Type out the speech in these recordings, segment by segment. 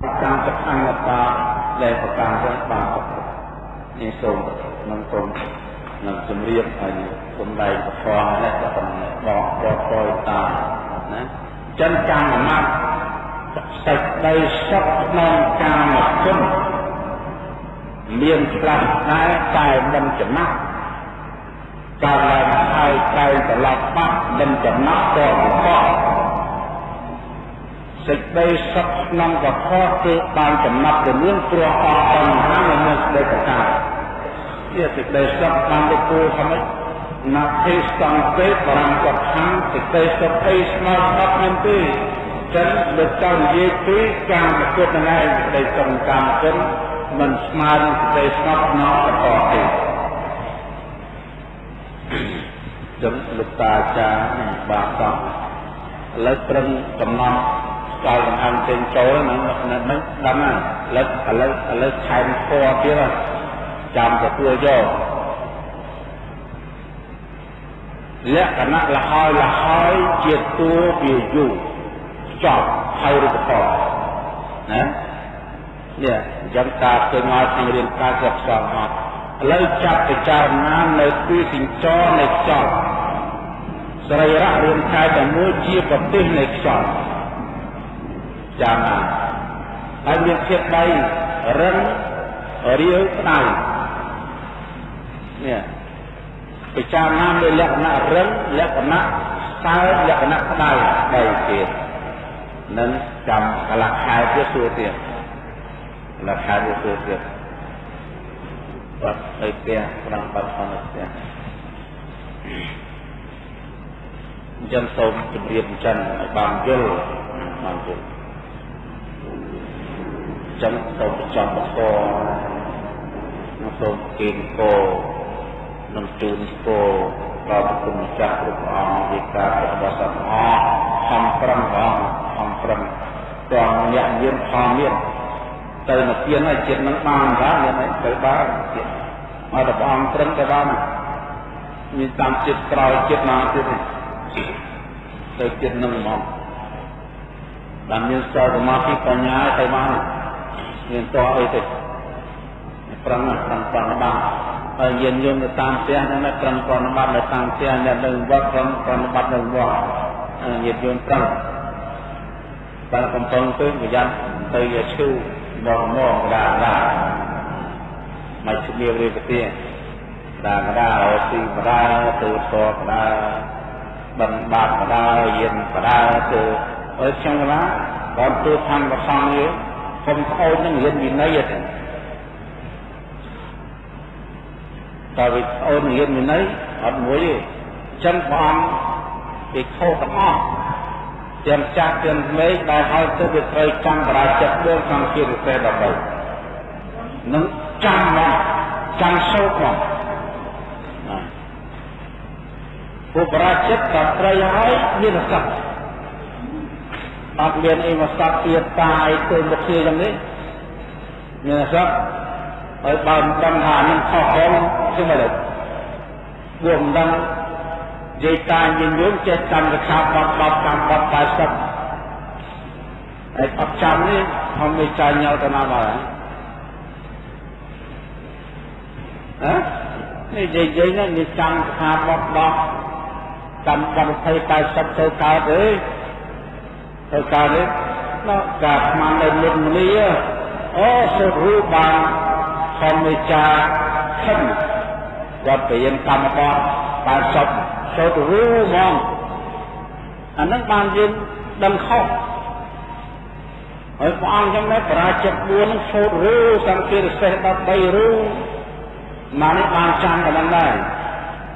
កម្មចក្ខញ្ញតាដែលប្រកាន់រស់បាននេះសូមនឹងសូមនឹងជម្រាបឲ្យសំដែងពធនេះក៏ប៉ុណ្ណេះបកបកតយតាណាចិនកម្មមត្តសេចក្តីសុខក្នុងកាមគុណមានខ្លះដែរតែមិនចំណាស់កាលឡើងហើយតែត្រឡប់បាត់មិនចំណាស់ក៏ប្រកប សេចក្តីសុខក្នុងកខគឺបានចំណាប់ទៅមានព្រោះអស់បញ្ហានៅមានសេចក្តីប្រការជាសេចក្តីសុខបានទៅគូថាម៉េចណាទេសង្កេតបរំកថាសេចក្តីសុខអីស្មើស្បមានទេចឹងលោកចង់និយាយពីការប្រកួតនឹងឯងសេចក្តីសុខកម្មគុណមិនស្មើនឹងសេចក្តីស្ងប់ក្នុងកខទេចឹងលោកតាអាចារ្យបាទតោះឥឡូវត្រឹមកំណត់ ចោលដង្ហើមចេញចូលហ្នឹងហ្នឹងដឹងណាឥឡូវឥឡូវឥឡូវខែមពណ៌ទៀតចាំទទួលយកលក្ខណៈលហើយលហើយជាតួវាយូចប់ហើយរូបធម៌ណានេះអញ្ចឹងតាឃើញមកក្នុងរៀនការគ្រប់សងមកឥឡូវចាប់ពិចារណានៅពីសិញ្ចរនៃខ្យល់សរីរៈរាងកាយតែមួយជាប្រទេសនៃខ្យល់ ចាំណាហើយមានភាពដៃរឹងរាវក្តៅនេះពិចារណាលើលក្ខណៈរឹងលក្ខណៈសើលក្ខណៈក្តៅបីទៀតនឹងចាំកលខែទៀតសួរទៀតកលខែទៀតសួរទៀតបាត់ទៅផ្ទះប្រាំបាត់ផងផ្ទះអញ្ចឹងសូមជម្រាបអញ្ចឹងឲ្យបានយល់បានយល់ ចឹងសូមចំបកនឹងសូមគៀងគោនឹងជូនគោដល់ប្រគុណចាស់គ្រប់អង្គវិការរបស់សត្វអស់ខំប្រឹងផងខំប្រឹងទាំងញាក់យាមផលមានទៅនិព្វានហើយចិត្តនឹងបានដែរមានអីទៅបានទៀតមកតែព្រះអង្គត្រឹមទៅបានមានតាមចិត្តក្រោយចិត្តមកទៀតទៅចិត្តនឹងមកតាមមានសល់សមាធិបញ្ញាទៅបាន មានតអីទេប្រឹងប្រឹងប្រឹងបានហើយយានយន្តទៅតាមផ្ទះហ្នឹងប្រឹងប្រឹងបាត់នៅតាមផ្ទះអ្នកនៅវត្តប្រឹងប្រឹងបាត់នៅវត្តយានយន្តប្រឹងបើកំពុងទៅប្រយ័ត្នទៅយកឈឺមកមកដាដាមកជំរាបរៀបទាដាដាអោទីបដាទៅតបដាបំបាត់បដាយានបដាទៅអើខ្ញុំកណាគាត់ទៅខាងប្រសងយើង កុំប្អូននឹងរៀនវិន័យទេតើវិប្អូនរៀនវិន័យអត់មួយទេអញ្ចឹងព្រះអង្គគេខុសទាំងអស់ទាំងចាស់ទាំងក្មេងដែលឲ្យទៅវាត្រូវចាំបរាជិត4សង្ឃារិសេ13នឹងចាំមកចាំសូត្រមកពុបរាជិតក៏ត្រូវហើយមានសក្តិ អត់មានអីមកសត្វទៀតតាយទៅមុខជាយ៉ាងនេះមានសត្វហើយបើមិនដឹងថានឹងខុសផងគឺមិនដែរពួកមិនដឹងនិយាយតាញញញចេះកម្មរខាបត់បត់កម្មបត់80ហើយអត់ចាំនេះខ្ញុំមិនចាញ់ញ៉ៅទៅណាមកហ៎នេះនិយាយនេះនេះចាំខាបត់បត់កម្មបត់20 80ទៅកើត ទេទៅកើតនេះដល់ការស្មាននៅមុនមនីអូសុខរូបបានធម្មចាខិនវត្តរៀនកម្មបត80សុខរូបហ្មងអានឹងបានយើងដឹងខុសហើយព្រះអង្គចឹងដែរបរាជិត4នឹងសូត្ររូសង្ឃារសេះ13រូមកនេះបានចាំតែហ្នឹងដែរ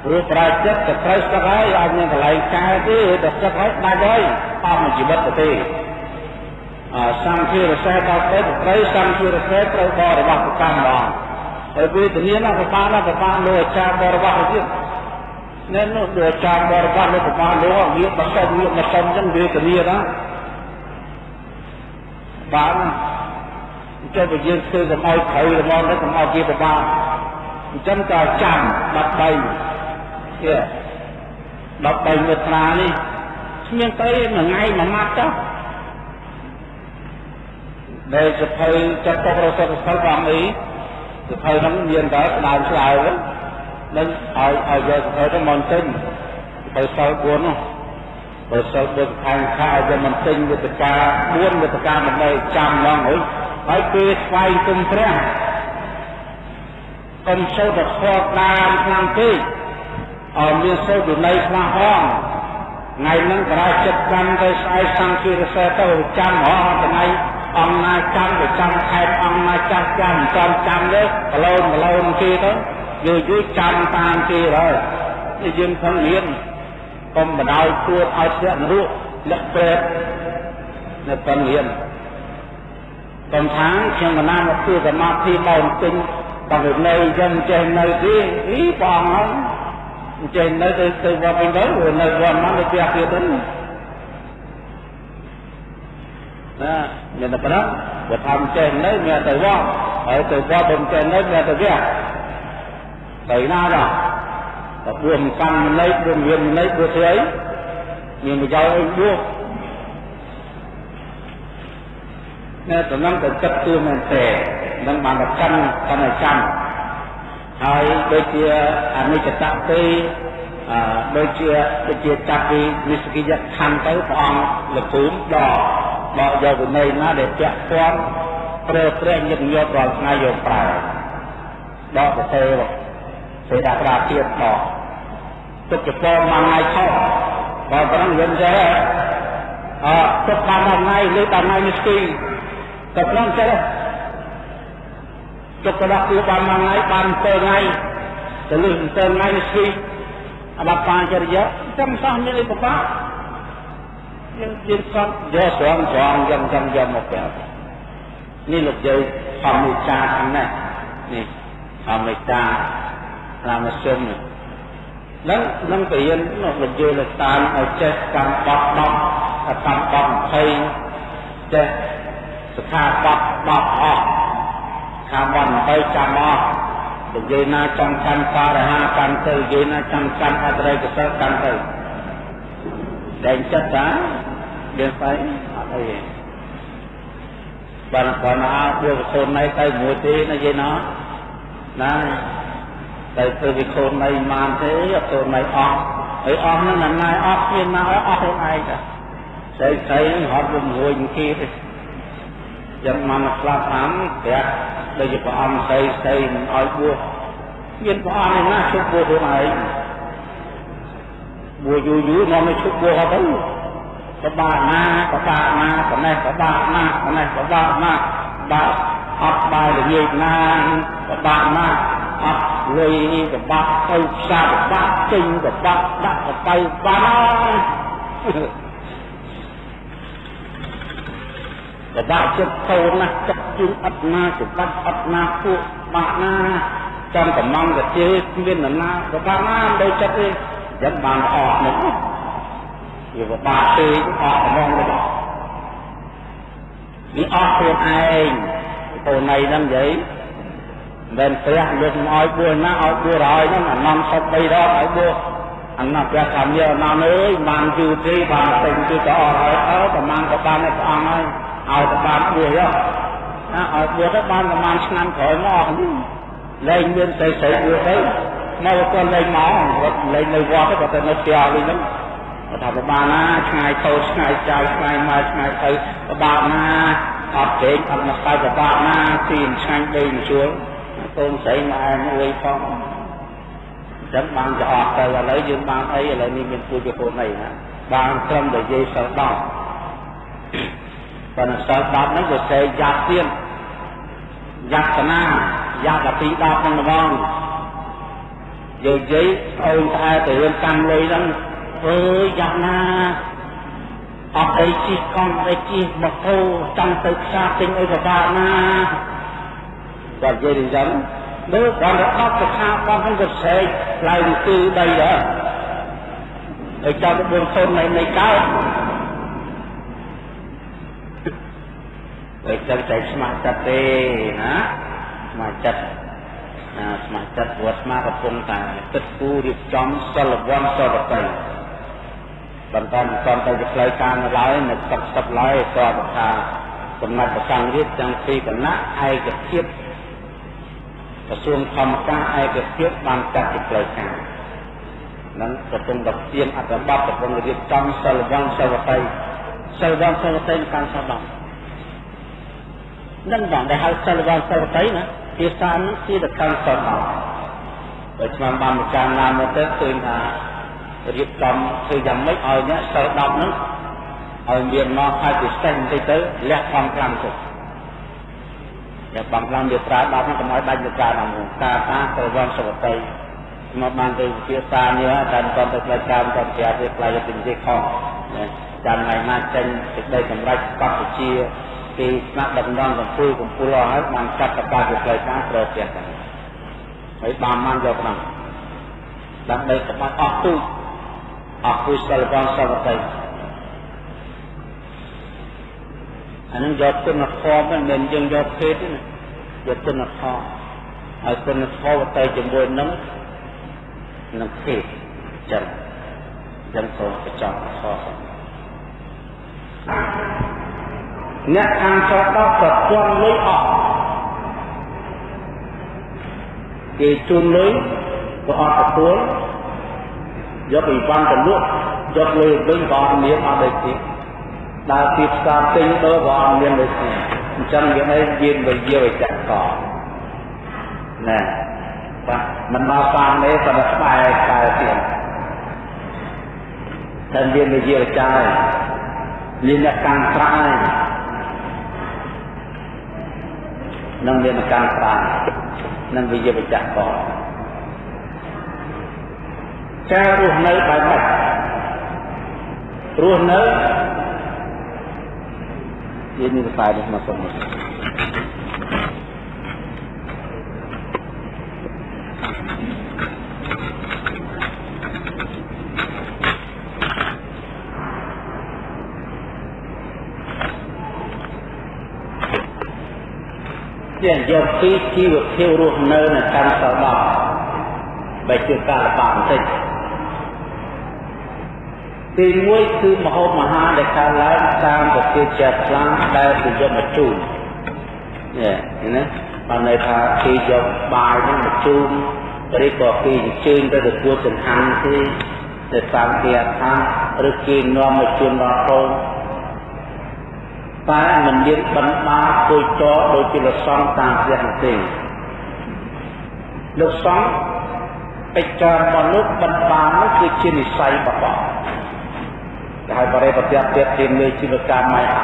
ព្រោះប្រាចិត្តទៅត្រូវស្ទឹកហើយអត់មានកន្លែងកែទេទៅស្ទឹកហើយដាច់ហើយអស់មួយជីវិតទៅទេអសង្ឃារសេះដល់ទៅត្រូវសង្ឃារសេះត្រូវបរិបត្តិកម្មបងហើយពេលធានាណាប្របាណាប្របាលោកអាចារ្យបរិបត្តិទៀតនៅនោះលោកអាចារ្យបរិបត្តិលោកប្របាលោកវាបសុំវាបសុំចឹងវាធានាណាបានចុះបើយើងធ្វើកុំឲ្យត្រូវរមងទៅកុំឲ្យជាប្របាអញ្ចឹងក៏ចាំ13 ជា13មេត្រានេះគ្មានទៅមួយថ្ងៃមួយម៉ាត់ចុះដែលសភៅចាត់ទុករសសិលបងអីសភៅហ្នឹងមានតែស្ដើមស្ដើមនឹងឲ្យឲ្យយកសភៅទៅមកទិញទៅសិល4នោះបើសិល4ខាងខាឲ្យយកមកទិញវិទ្យា4វិទ្យាមិនได้ចាំឡងហើយហើយពេលស្វែងគុំព្រះកុំសូត្រខកដើមខ្លាំងពេក ឲ្យមានសូត្រវិន័យខ្លះហងថ្ងៃហ្នឹងក្រៅចិត្តកាន់ទៅស្អែកសង្ឃារសេទៅចាំហោថ្ងៃអង្គណាចាំទៅចាំខែតអង្គណាចាស់ចាំចាំចាំទេប្រឡូនប្រឡូនគេទៅយូរយូរចាំតាមគេហើយនេះយើងខំរៀនកុំបដ ாய் ទួតឲ្យធ្លាក់នរកលក្ខប្រេតនៅខំរៀនកុំថាខ្ញុំមិនណាមកធ្វើសមាធិមកទិញបើនៅចឹងចេះនៅទីអីបងហ្នឹង ចេះនៅទៅទៅវត្តវិញទៅនៅវត្តមកទៅផ្ទះទៀតទៅណាមានតែប៉ុណ្ណឹងបើថាចេះនៅមានតែវត្តហើយទៅវត្តមិនចេះនៅមានតែផ្ទះទៅណាដល់តែបួសកម្មន័យបួសមានន័យបួសស្អីមានប្រយោជន៍អីបួសណែតំណងទៅគិតទួមែនទេនឹងបានតែកាន់កាន់តែចាំ ហើយដូចជាអនិច្ចតទេអឺដូចជាដូចជាចាប់ពីនិស្សកិយខណ្ឌទៅព្រះអង្គលភូមិដកដកយកវិន័យណាដែលពាក់ព័ន្ធប្រើប្រាស់ញឹកញាប់រាល់ថ្ងៃយកប្រើដកទៅសេដាក្រាទៀតដកទុកចពោមួយថ្ងៃខុសបើប៉ុណ្ណឹងយើងចេះអឺទុកបានថ្ងៃឬដល់ថ្ងៃនេះស្គីក៏ប៉ុណ្ណឹងចេះ ទុកទៅដាក់គូបានមួយថ្ងៃបាន7ថ្ងៃទៅលើ7ថ្ងៃនេះស្គីអបបាចរិយាចាំសោះមានអីពិបាកយើងយើងសត់យកស្រងស្រងយ៉ាងចាំយកមកប្រាប់នេះលោកយាយធម្មមេចាខាងនេះនេះធម្មមេចាតាមសុំនឹងនឹងទៅរៀនលោកយាយលោកតាមឲ្យចេះកម្មបត់10កម្មបត់20ចេះស្ថាបတ်10អស់ ខាងបានទៅចាំអស់និយាយណាចង់កាន់បរិហាកាន់ទៅនិយាយណាចង់កាន់អត្រៃកសិលកាន់ទៅតែចិត្តតាយើងស្អីអត់អីទេបានគាត់ណាពួកកូនណៃទៅមួយទេណាយាយណាណាតែធ្វើវិខូនណៃបានទេអត់កូនណៃអស់ហើយអស់ហ្នឹងណាណៃអស់មានណាអស់ខ្លួនឯងតាស្អីស្អីហ្នឹងហត់រំរួយគេទេយ៉ាងមកស្លាប់តាមព្រះ ដូចជាព្រះអង្គស្អីស្អីមិនឲ្យបួសមានព្រះអង្គឯណាជប់បួសខ្លួនឯងបួសយូរយូរមកមិនជប់បួសអត់ទៅប្របាកណាប្របាកណាប៉ុណ្ណេះប្របាកណាប៉ុណ្ណេះប្របាកណាបាក់អត់បាយល្ងាចណាប្របាកណាអត់លុយប្របាក់ទៅផ្សារប្របាក់ចេញប្របាក់ដាក់ទៅបានបបាក់ចិត្តតូនណាស់ចិត្ត ជឿអត់ណាច្បាប់អត់ណាពួកបាក់ណាចាំកំងកាជេគ្មាននរណាបបាក់ណាមិនដូចចិត្តទេចឹងបានអស់នេះវាបបាក់ពេកអស់កំងទៅនេះអស់ខ្លួនឯងកូនណៃហ្នឹងនិយាយមិនព្រះលើកមកឲ្យបួសណាឲ្យបួសហើយហ្នឹងអានំសុត3ដងឲ្យបួសអានំព្រះកាមយាអនំអើយបានយូរទេបានពេញគឺក៏អស់ហើយអើប្រហែលក៏បានព្រះអង្គហើយឲ្យទៅបានបួសយក ណាឲ្យបួសទៅបានប្រហែលឆ្នាំក្រោយមកលែងមានស្អីស្អីបួសទៅមកគាត់លែងមកគាត់លែងនៅវត្តគាត់ទៅនៅផ្ទះវិញហ្នឹងគាត់ថាប្រហែលណាឆ្ងាយខោឆ្ងាយចៅឆ្ងាយមកឆ្ងាយទៅប្រហែលណាអត់ទេអត់មកស្ដាយប្រហែលណាទីឆ្ងាញ់ដេកជួលកូនស្រីម៉ែមួយផងចឹងបានទៅអស់ទៅឥឡូវយើងបានអីឥឡូវនេះមានពូជកូនអីណាបានត្រឹមតែនិយាយសិលដល់ប៉ុន្តែសិល10ហ្នឹងវាសេយ៉ាប់ទៀត យ៉ាប់កណាយ៉ាប់ដល់ទី10ហ្នឹងហ្មងយើងនិយាយអូនស្អែទៅរឿងកម្មលុយហ្នឹងអើយយ៉ាប់ណាអត់អីជិះកង់អីជិះម៉ូតូចង់ទៅផ្សារទិញអីពិបាកណាគាត់និយាយអញ្ចឹងមើលគាត់ទៅអត់ទៅខាបងហ្នឹងក៏ស្រែកឡើងគឺដីដែរហើយចាំទៅបងសូននៃនៃកើត ដូចចឹងតែស្ម័គ្រចិត្តទេណាស្ម័គ្រចិត្តណាស្ម័គ្រចិត្តវត្តស្មាកំពុងតែគិតគូររៀបចំសិលវ័នសិលតីបន្តមិនទាន់ទៅជាផ្លូវការនៅឡើយនៅទឹកទឹកឡើយគាត់ថាកំណត់ប្រកាំងរាជទាំងពីរគណៈឯកភាពក្រសួងធម្មការឯកភាពបានចាត់ជាផ្លូវការនឹងកំពុងតែទៀមអត្ថបទកំពុងរៀបចំសិលវង្សសិលវតីសិលវង្សសិលវតីកាន់សដល់ នឹងបងដែលហៅសិលវង្សសិលវតីណាភាសានេះជាទៅកាន់សដល់បើឆ្នាំបានម្ចាស់ណាមកទៅឃើញថារៀបចំធ្វើយ៉ាងម៉េចឲ្យអ្នកសិល10ហ្នឹងឲ្យមានមកហើយពិសេសបន្តិចទៅលះបង់ខ្លាំងទៅលះបង់ខ្លាំងវាប្រើ10ហ្នឹងកុំឲ្យដាច់ទៅប្រើដល់នោះការថាទៅវងសវតីមកបានទៅវិភាសានេះតែមិនទៅផ្លូវការមិនទៅប្រាប់វាផ្លូវទៅនិយាយខុសចាំថ្ងៃណាចេញសេចក្តីសម្រេចកម្ពុជា ពីស្នាក់ដឹកនាំកម្ពុជាកម្ពុជាអស់ហើយបានចាត់ប្រកាសជាផ្លូវការប្រទេសទៅហើយបានបានយកក្នុងដើម្បីក្បាច់អស់ទូចអស់គូសិលវងសវតីអានឹងយកគុណធម៌មិនមែនយើងយកភេទទេណាយកគុណធម៌ហើយគុណធម៌ទៅជាមួយនឹងនឹងភេទចឹងចឹងសូមបញ្ចប់ខ អ្នកខាងចោតដល់ប្រព័ន្ធលុយអស់គេជូនលុយក៏អត់ទទួលយកអីវ៉ាន់ទៅលក់យកលុយវិញក៏អត់មានអត់ដូចទៀតដើរពីផ្សារទិញទៅក៏អត់មានដូចគ្នាអញ្ចឹងវាឲ្យយានវិយាវិចកណែបាទមិនមកបានទេក៏តែស្បែកខ្សែទៀតតែមានវិយាវិចារមានអ្នកកាន់ត្រាយ នឹងមានអ្នកកាន់ត្រាយនឹងវិយាវិចកចារស់នៅបែបម៉េចរស់នៅយើងមានខ្សែនេះមកសុំមក ជាយកពីជីវភាពរស់នៅនៅកម្មសដបបែរជាការលំបាកបន្តិចទី1គឺមហោបមហាដែលកើតឡើងតាមប្រតិជាខ្លាំងដែលគេយកមកជូននេះណាបានន័យថាគេយកបាយហ្នឹងមកជូនឬក៏គេអញ្ជើញទៅទទួលចង្ហាន់ទេទៅតាមគេអថាឬគេនាំមកជូនដល់កូន តែមិនមានបណ្ដាគួយចោដូចជាលសង្ឃតាមព្រះទេលោកសង្ឃពេចការរបស់លោកបណ្ដានោះគឺជានិស័យរបស់ដែលបរិបទៈទៀតជាមេជីវកម្មម៉ៃអា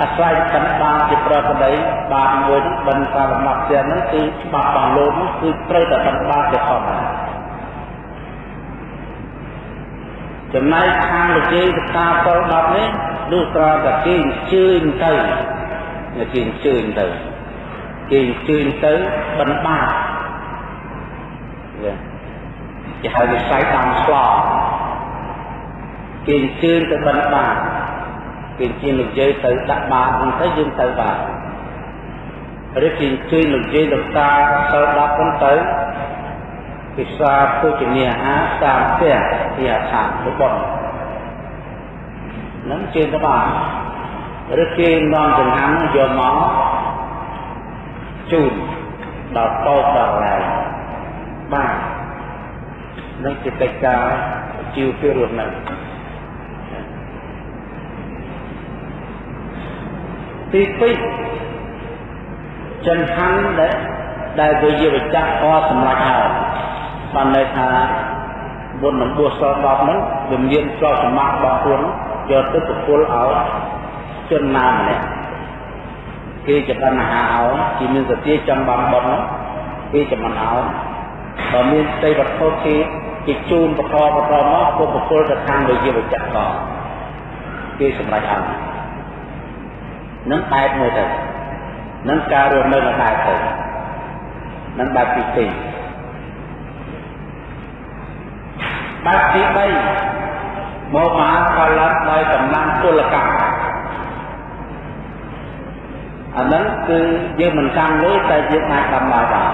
អាស្រ័យបណ្ដាជាប្រកដីបានមួយបណ្ដាលំដាប់ទៀតហ្នឹងគឺច្បាប់របស់លោកនោះគឺត្រូវតែបណ្ដាជាធម្មតាចំណែកខាងលោកជ័យកតាពល10នេះ នោះត្រង់តែគេអញ្ជើញទៅគេអញ្ជើញទៅគេអញ្ជើញទៅបណ្ដាគេហៅវិស័យតាមស្លោគេអញ្ជើញទៅបិណ្ឌបាតគេអញ្ជើញលោកយាយទៅដាក់បាតហ្នឹងទៅយើងទៅបាតឬគេអញ្ជើញលោកយាយលោកតាទៅដាក់ហ្នឹងទៅពិសាភោជនាអាហារតាមផ្ទះជាអាខាងរបស់ នឹងជើញទៅបាតឬគេនាំចង្ហាន់យកមកជូនដល់តោកដល់ឡើយបាទនឹងជាកិច្ចការជីវភាពរស់នៅទី2ចង្ហាន់ដែលដែលវិយវិចាក់ក៏សម្រាប់ហើយបានន័យថាបុណ្យនឹងបួសសល់10ហ្នឹងវាមានស្របសម្បត្តិរបស់ខ្លួន យកទៅប្រគល់ឲ្យជនណាម្នាក់គេចម្រើនអាហារឲ្យគេមានសតិចង់បានបុណ្យហ្នឹងគេចម្រើនឲ្យបើមានស្ដីវត្ថុគេគេជូនបន្តបន្តមកពុប្រគល់ទៅខាងវិយវិចាក់ក៏គេសម្រេចឲ្យនឹងបែបមួយទៅនឹងការរស់នៅនៅបែបទៅនឹងបែបទី2បែបទី3 មកមហាផលិតដោយកម្លាំងពលកម្មអានឹងគឺយើងមិនចាំលុយតែយើងអាចដាំបាយបាន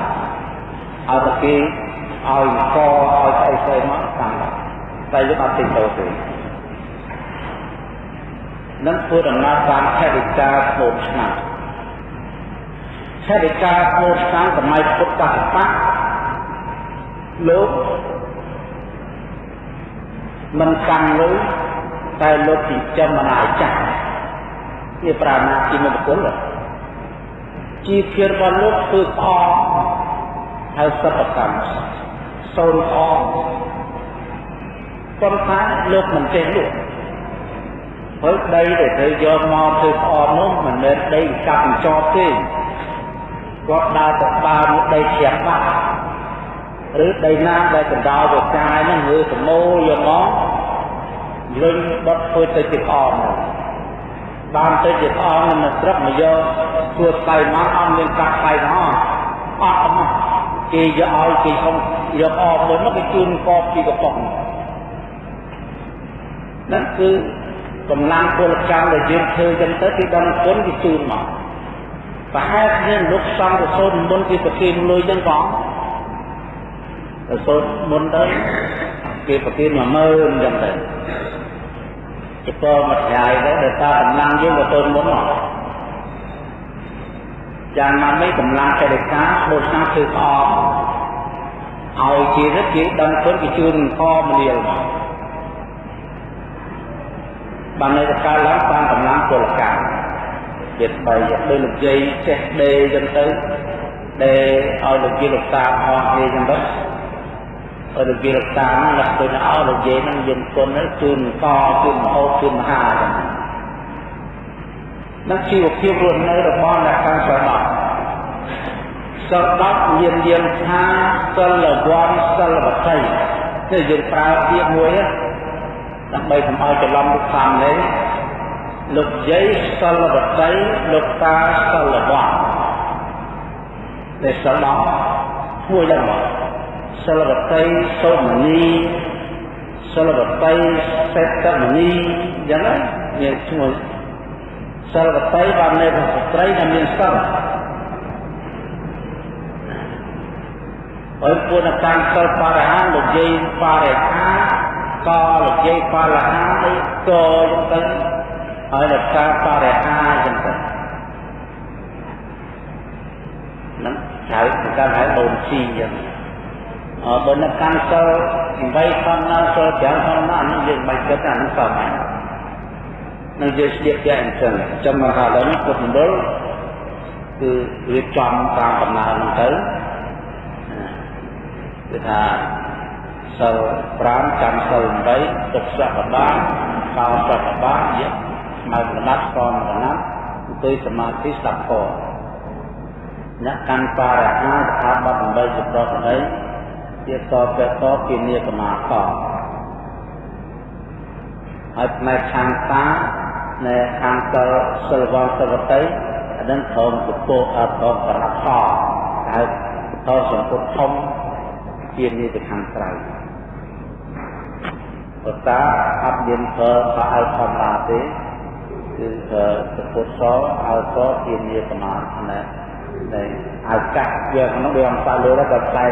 ឲ្យតែគេឲ្យកឲ្យស្អីស្អីមកតាមតែយើងអត់ទិញទៅទេនឹងធ្វើដំណើរតាមថេរិកាស្បូនឆ្នាំថេរិកាស្បូនឆ្នាំសម័យពុទ្ធសាសនាលោក មិនកាន់លុយតែលោកចិញ្ចឹមអនាចាស់ជាប្រាណាជាមង្គលជីវភាពរបស់លោកធ្វើស្អកហើយសពកម្មសូនអកប៉ុន្តែលោកមិនចេះលក់ហើយដីដែលត្រូវយកមកធ្វើស្អកនោះមិនមែនដីកាប់បញ្ចប់ទេគាត់ដើរទៅដើរមកដីជ្រះបាត់ឬដីណាដែលកណ្ដោទៅចាយហ្នឹងឬសមោយកមក លុញបត់ធ្វើទៅជាក្អមបានទៅជាក្អមនឹងស្រុកមកយកធ្វើស្បៃមកអត់មានកាក់ស្បៃផងអត់មកគេយកឲ្យគេសុំយកអបមួយមកគេជូនកបពីកំប៉ុងนั่นគឺកម្លាំងពលកម្មដែលយើងធ្វើចឹងទៅគេដឹងគុណគេជូនមកប្រហែលគ្នាលោកសង្ឃទៅសូនមុនគេប្រគេនលុយចឹងផងទៅសូនមុនទៅគេប្រគេន10000ចឹងទៅ ចពមកឆ្ងាយទៅដោយសារកម្លាំងយើងក៏សូនមុនមកយ៉ាងណាមិញកម្លាំងចេតកាបូសាធ្វើស្អកឲ្យជារិទ្ធគេដឹងគុណគេជូនខមនាលមកបាននៅតែកើតឡើងតាមកម្លាំងពលកម្មទៀតបីដូចលោកយាយចេះដេចឹងទៅដេឲ្យលោកយាយលោកតាអស់គ្នាចឹងទៅ ឲ្យលោកយាយលោកតាហ្នឹងលោកទៅឲ្យលោកយាយហ្នឹងយើងគុណជូនកជូនមហោជូនមហាចឹងនឹងជីវភាពរស់នៅរបស់អ្នកខាងស្រដប់ស្រដប់មានយានថាសិលវ័នសិលវតីគឺយើងប្រើពាក្យមួយដើម្បីកុំឲ្យច្រឡំលោកសាមនេះលោកយាយសិលវតីលោកតាសិលវ័នដែលសិលដល់មួយដល់មក សិលវតីសូមនីសិលវតីសេតមនីយ៉ាងណាមានឈ្មោះសិលវតីបាននៅក្នុងស្ត្រីដែលមានសិលហើយពុទ្ធកម្មសិលបរិហាលោកយាយបរិហាកលោកយាយបរិហាអីកចឹងទៅហើយលោកតាបរិហាចឹងទៅហ្នឹងហៅគេហៅដូនស៊ីចឹងអឺ បើនៅកម្មសិល8ខណ្ឌណាសិល5ខណ្ឌណាហ្នឹងយើងមិនគិតថាហ្នឹងសមហ្នឹងនឹងយើងស្ទាបតែអញ្ចឹងចាំមកថាឥឡូវនេះពុទ្ធមណ្ឌលគឺរៀបចំតាមដំណើរហ្នឹងទៅគឺថាសិល5ចាំសិល8ទុកសកបាកោសកបាយៈស្មើកណ្ដាប់ស្គមកណ្ដាប់អង្គុយសមាធិស្ដាប់ធម៌អ្នកកាន់បរិហាស្ថាប័ន8ជាប្រកដី ជាតបតពីនីកមាកហើយផ្នែកខាងតានៅខាងសិលសិលវងសវតីអានឹងធំពពោអត់ធំប្រដាប់ខហៅតសម្ពុតធំជានេះទៅខាងក្រៅបតាអត់មានប្រើខោអៅធម្មតាទេគឺសម្ពុតសអៅសជានេះប្រមាណ ណានៃអៅកាសយកក្នុងវាអង្គសាលើទៅផ្លែ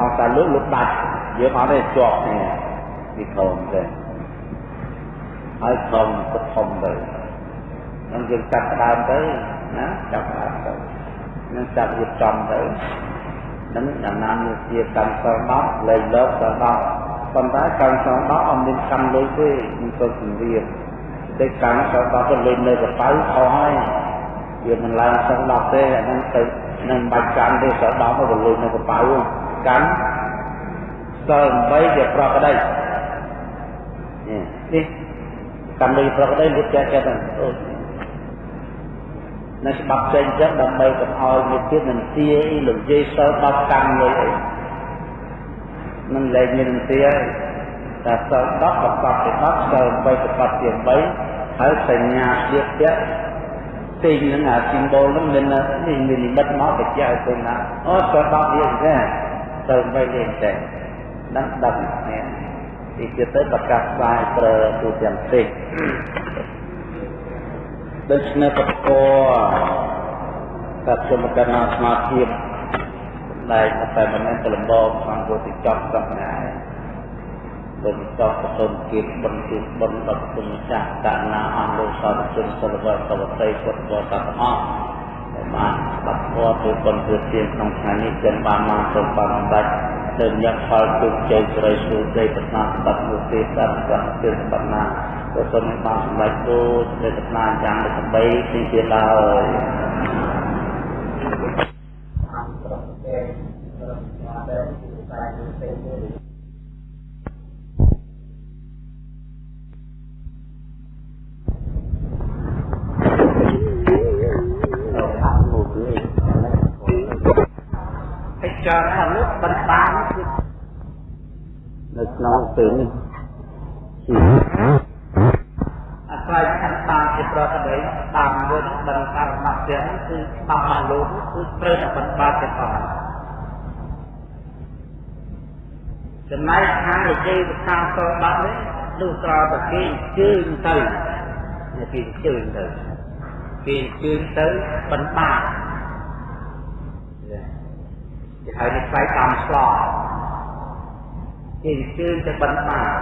អង្គសាលើលុបដាច់យើងអត់ទេជាប់នេះវាធំទេហើយធំក៏ធំទៅនឹងយើងចាប់ដើមទៅណាចាប់ដើមទៅនឹងចាប់រៀបចំទៅនឹងដំណាំនេះជាកម្មសរ10លេខលោកសរ10ប៉ុន្តែកម្មសរ10អត់មានកម្មលុយទេមិនទៅជំរាបតែកម្មសរ10ទៅលេខនៅកប៉ៅខុសហើយ វាមិនឡើងសរ10ទេអានឹងទៅនឹងបាច់កម្មទេសរ10ទៅលុយនៅកប៉ៅកម្មសរ8ជាប្រកដីនេះកម្មលុយប្រកដីលុបចែកចិត្តអូនៅច្បាប់ផ្សេងចឹងដើម្បីកុំឲ្យមានទៀតនឹងទាអីលោកយាយសិល10កម្មលុយអីនឹងលែងមាននឹងទាតែសិល10ប្រកបជា10សិល8ប្រកបជា3ហើយសញ្ញាជាពាក់ ទីនឹងអា symbol នឹងមាននេះមាននិមិត្តមកបញ្ជាក់ឲ្យឃើញថាអូសិល10វាអញ្ចឹងសិល8វាអញ្ចឹងដឹងដឹងនេះទីទៀតទៅប្រកាសផ្សាយប្រើទូទាំងផ្សេងដូច្នេះបកតាខ្ញុំកណ្ណាស្មារតីដែលតែមិនមែនទៅលំដងខាងពុទ្ធចប់សព្វណាគុណចោប្រសុំគៀបបុណ្យគឺបុណ្យដល់គុណម្ចាស់កណាអស់លោកសាធុជនសិលវត្តវតីពុទ្ធបរិស័ទអស់ដែលបានបាត់ធម៌ធ្វើបុណ្យធ្វើទានក្នុងថ្ងៃនេះចិនបានមកសូមបានអំដាច់ទៅញាក់ផលជោគជ័យស្រីសួស្ដីប្រាថ្នាសម្បត្តិមុខទេតាមស្រាប់ទេសម្បត្តិណាក៏សូមបានសម្រេចដូចសេចក្តីប្រាថ្នាយ៉ាងដូចបីទីទៀតឡើយ ចារណាលោកបណ្ដាញនៅក្នុងពេលនេះអាស្រ័យខណ្ឌតាមជាប្រកបដីតាមវិញបណ្ដារមត្តទាំងគឺតាមមកលោកគឺត្រូវតែបណ្ដាទៅតាមចំណែកខាងនិយាយភាសាសបាត់នេះលុះត្រោតែគេជើញទៅគេជើញទៅគេជើញទៅបណ្ដា គេហៅនេះខ្សែតាមស្លោគេអញ្ជើញទៅបិណ្ឌបាត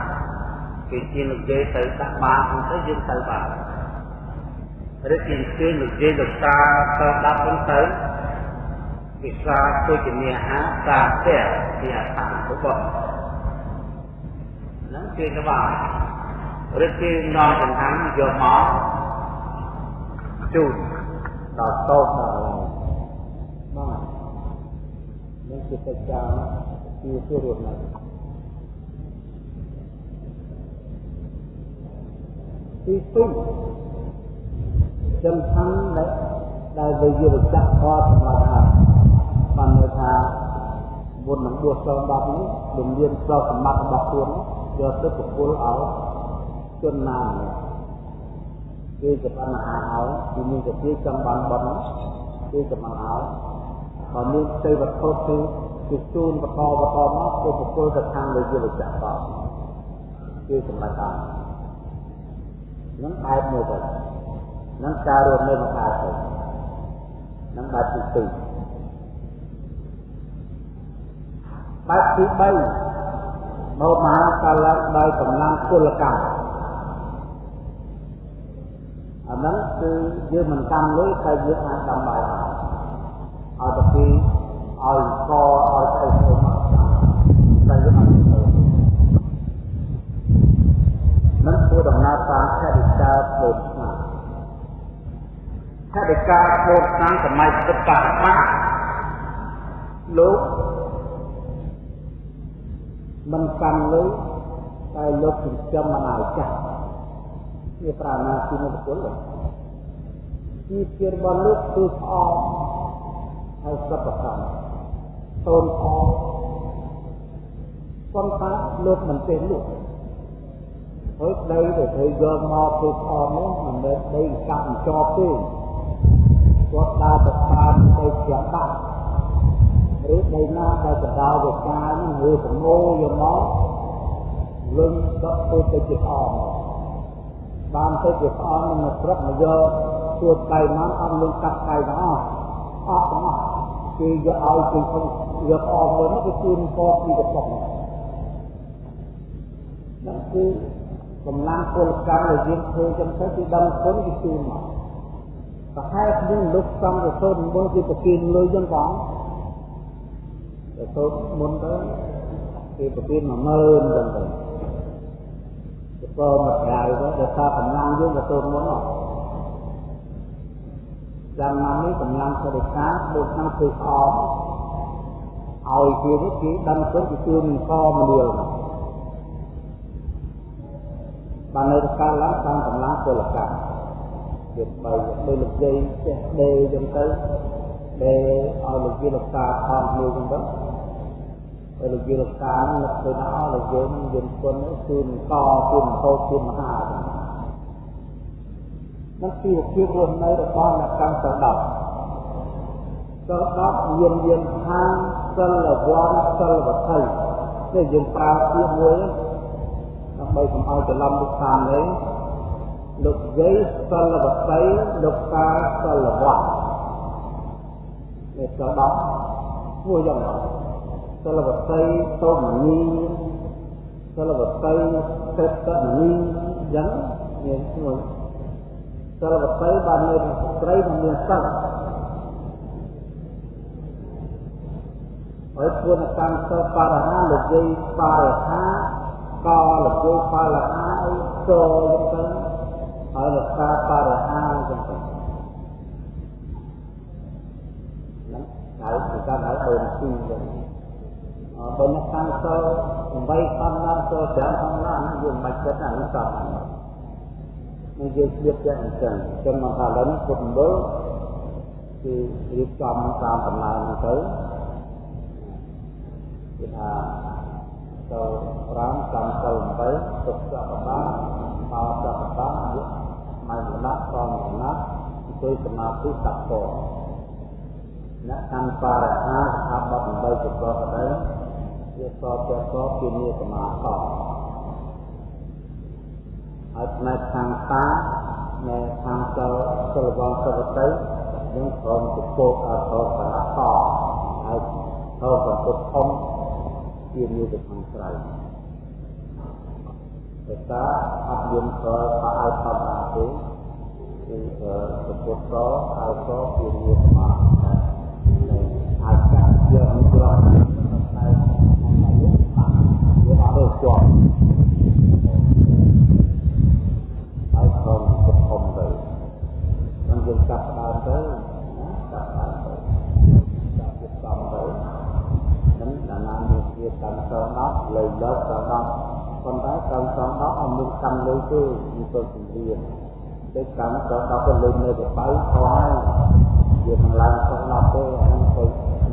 គេជានិយាយទៅដាក់បាតទៅយើងទៅបាតឬគេអញ្ជើញនិយាយទៅតាទៅដាក់វិញទៅវិសាទុជនីហាតាផ្ទះជាអត្តរបស់ហ្នឹងគេក្បាលឬគេនាំចង្ហាន់យកមកជូនដល់តោដល់នឹង ជាប្រចាំជាជារត់នៅទីទីសំខាន់ដែលដែលវិយុវចៈខសម្រាប់ថាបានន័យថាមុននឹងដួសសង10នេះលោកមានប្រសម្បត្តិរបស់ខ្លួនយកទៅប្រគល់ឲ្យជនណាម្នាក់គេជាបញ្ហាឲ្យពីមានជាចង់បានបំគេជាបញ្ហាឲ្យ បើមានផ្ទៃវត្ថុគឺគឺជូនបន្តបន្តមកទៅប្រគល់ទៅខាងលើយល់ចក្រតគឺសម្រាប់តាមនឹងបែបមួយទៅនឹងការរស់នៅមកកើតទៅនឹងបែបទី2បែបទី3មកមហាកាលដោយកម្លាំងពលកម្មអាហ្នឹងគឺយើងមិនកម្មលុយតែយើងអាចដំបាយ ឲ្យទៅពីឲ្យកឲ្យទៅទៅមកតែយើងអត់ទៅមិនធ្វើដំណើរតាមខេត្តកាពោធស្នាខេត្តកាពោធស្នាសម័យពុទ្ធកាសលោកមិនកាន់លុយតែលោកចិញ្ចឹមមិនឲ្យចាស់វាប្រាណាទីមុខពលជីវភាពរបស់លោកគឺស្អប់ ហើយសពកម្មសូនអងប៉ុន្តែលោកមិនទេលោកហើយដីដែលត្រូវយកមកធ្វើអមនោះមិនមែនដីកាប់ជាប់ទេគាត់ដើរទៅតាមដីជាដាក់ឬដីណាដែលកដោវិការនឹងឬប្រមូលយកមកលឹងដកធ្វើទៅជាអមបានទៅជាអមនឹងព្រឹកមកយកទួតដៃមកអត់លឹងកាត់ដៃទាំងអស់អស់ទាំងអស់ គេយកឲ្យគេខ្ញុំយកអស់មួយនោះគេជូនកពីកតុកហ្នឹងគឺកម្លាំងពលកម្មដែលយើងធ្វើចឹងទៅគឺដឹងគុណគេជូនមកប្រហែលគ្នាលោកសំរសូនមើលគេប្រគិនលុយចឹងផងតែទៅមុនទៅគេប្រគិន10000ចឹងទៅទៅមកក្រៅទៅដោយសារកម្លាំងយើងទៅមុនហ្នឹងចាំណានេះកម្លាំងបរិការដូចខាងធ្វើអមឲ្យគេនេះគេដឹងទៅគេជួយនឹងកមលាលបាននៅកាលឡើងតាមកម្លាំងពលកម្មទៀតបើទៅលោកយាយចេះដេចឹងទៅដេឲ្យលោកយាយលោកតាខំមួយចឹងទៅហើយលោកយាយលោកតានឹងនឹកទៅដល់លោកយាយនឹងយន្តគុណជួយនឹងកជួយនឹងហូតជួយមហាចឹង នឹងជីវភាពរស់នៅរបស់អ្នកកម្មសដប់សដប់មានយានខាងសិលវ័នសិលវត្ថុនេះយើងប្រើពាក្យមួយដើម្បីកុំឲ្យច្រឡំលោកតាមនេះលោកយាយសិលវត្ថុលោកតាសិលវ័ននេះសដប់មួយយ៉ាងសិលវត្ថុតមនីសិលវតីសេតនីយ៉ាងមានឈ្មោះ សិលវតីបាននៅស្ត្រីមិនមានសិលហើយពួនកម្មសិលបរហាលោកយាយបរហាកលោកយាយបរហាអីចូលចឹងទៅហើយលោកតាបរហាចឹងទៅហ្នឹងហើយគឺការហៅដូនទីចឹងបើអ្នកកម្មសិល8ខំណាសិល5ខំណាហ្នឹងយើងមិនបាច់គិតអានោះសំ នឹងយើងស្លៀកតែអញ្ចឹងអញ្ចឹងមកថាឡើយនេះពុទ្ធមណ្ឌលគឺរៀបចំតាមដំណើរហ្នឹងទៅគឺថាចូល5កម្មសិល8ទុកសព្ទាបោសព្ទាយុម៉ៃមណៈផងមណៈអង្គុយសមាធិសក្កអ្នកកម្មបរិហាស្ថាប័ន8ប្រកបដែរវាសពតែសពជានិសមាស ហើយផ្នែកខាងតានៅខាងសិលសិលវងសវតីនឹងព្រមទៅពោកអត់ទៅកណ្ដាតហើយទៅបន្ទុកធំជានិទៅខាងក្រៅតែតាអត់មានក៏ថាឲ្យធម្មតាទេគឺទៅពុទ្ធក៏ឲ្យក៏ជានិសមាអាចកាត់យកមិនក្រោយតែវាអត់ទៅជាប់ហើយខំពុតធំទៅ នឹងយើងកាត់ដើមទៅណាកាត់ដើមទៅកាត់ទៀតសំទៅនឹងដាណាមានជាកម្មសងដល់លើលើកសងដល់ប៉ុន្តែកម្មសងដល់អត់មានកម្មលើទេមានទៅជំនាញដូចកម្មសងដល់ទៅលើនៅទៅបៃខោហើយវាមិនឡើងសងដល់ទេអានឹងទៅ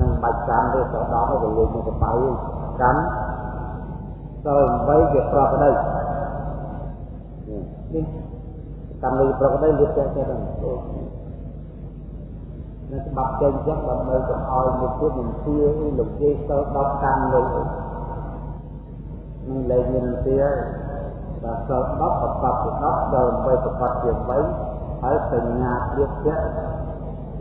នឹងបាច់កម្មទេទៅដល់ទៅលើនៅទៅបៃកម្មទៅ8វាប្រកដីនេះកម្មលើប្រកដីលៀបតែតែដល់ នៅច្បាប់ចេញចឹងដើម្បីកុំឲ្យមួយទៀតមិនទាលោកយាយទៅ10កម្មលើនឹងលែងមានទាដល់សល់10ប្រកបជា10ដល់8ប្រកបជា8ហើយសញ្ញាលៀបតែ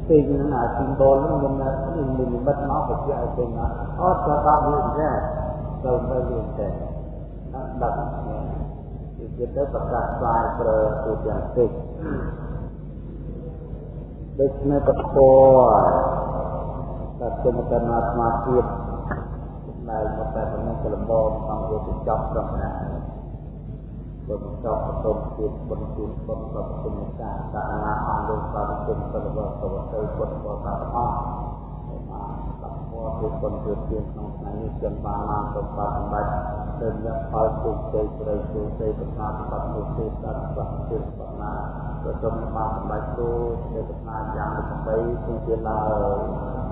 ទីនឹងអាស៊ីបូលនឹងមានមាននិមិត្តមកបញ្ជាក់ឲ្យឃើញថាអត់ក៏ដល់វាដែរទៅទៅលៀបតែដឹកគឺចិត្តទៅប្រកាសស្វាយប្រើទូទាំងតិច ដូច្នេះពធតែគុំកណ្ណាស្មារតីដែលមកតែប៉ុណ្ណឹងក៏លំបងក្នុងវាទៅចប់ត្រង់ណាបើចប់បតុមទៀតបុណ្យជូនបុណ្យប្រគុណចាសាសនាអង្គលោកបានគុណទៅវត្តវត្តទៅពុទ្ធបរិស័ទអស់គឺគុណជាជាក្នុងថ្ងៃនេះចិនបានបានសម្បត្តិសម្បត្តិទៅយកផលជោគជ័យស្រីជោគជ័យប្រមាណបាត់នោះទេដល់ស្វះជាបណា ក៏សូមបានសម្បត្តិទូទេប្រមាណយ៉ាង8គឺជាឡើយ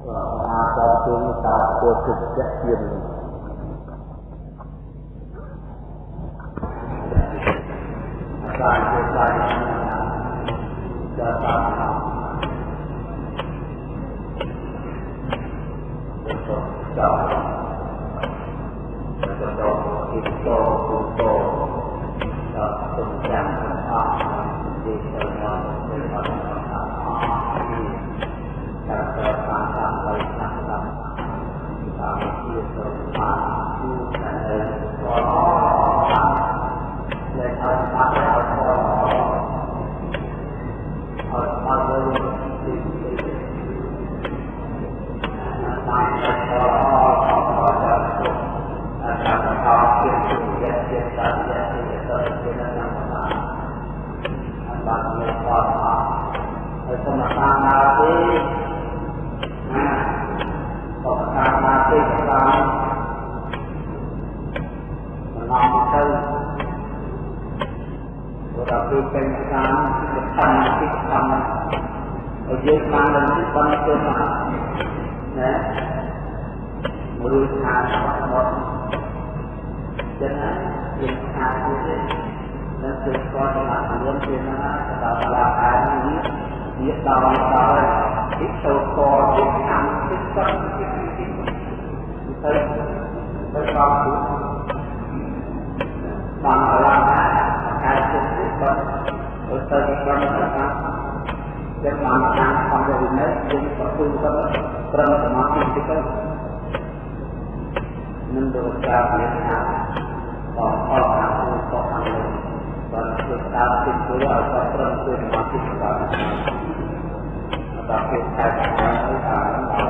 អាបត្តិតាពុទ្ធជាជាមបានជាបានជាតាតតតតតត យើងបាននឹងបានទៅមកណាមួយថាមកចឹងណាយើងថាទៀតទេនៅពេលគាត់មករៀនពីណាដល់ឡាកានេះវាដល់ដល់ពីទៅកោពីតាមពីទៅទៅទៅដល់បានឡាកាកាយទៅគាត់ទៅទៅដល់ឡាកា dan anak-anak pada dinas yang terpulsar terang semakin kita mendosa biasa Allah aku Tuhan dan kita timbul atau terang semakin kita atau kita akan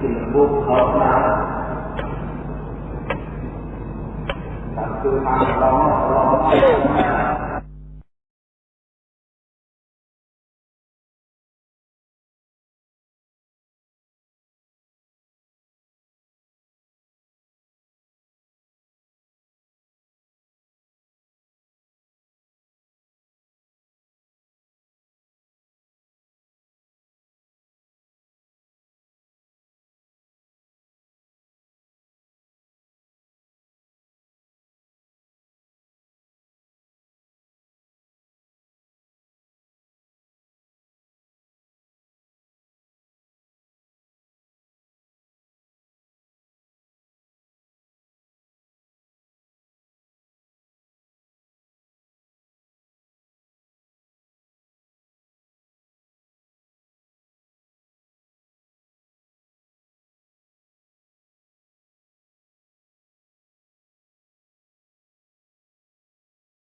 ពីមុខខោឡើងតាមទូតាមឡងឡង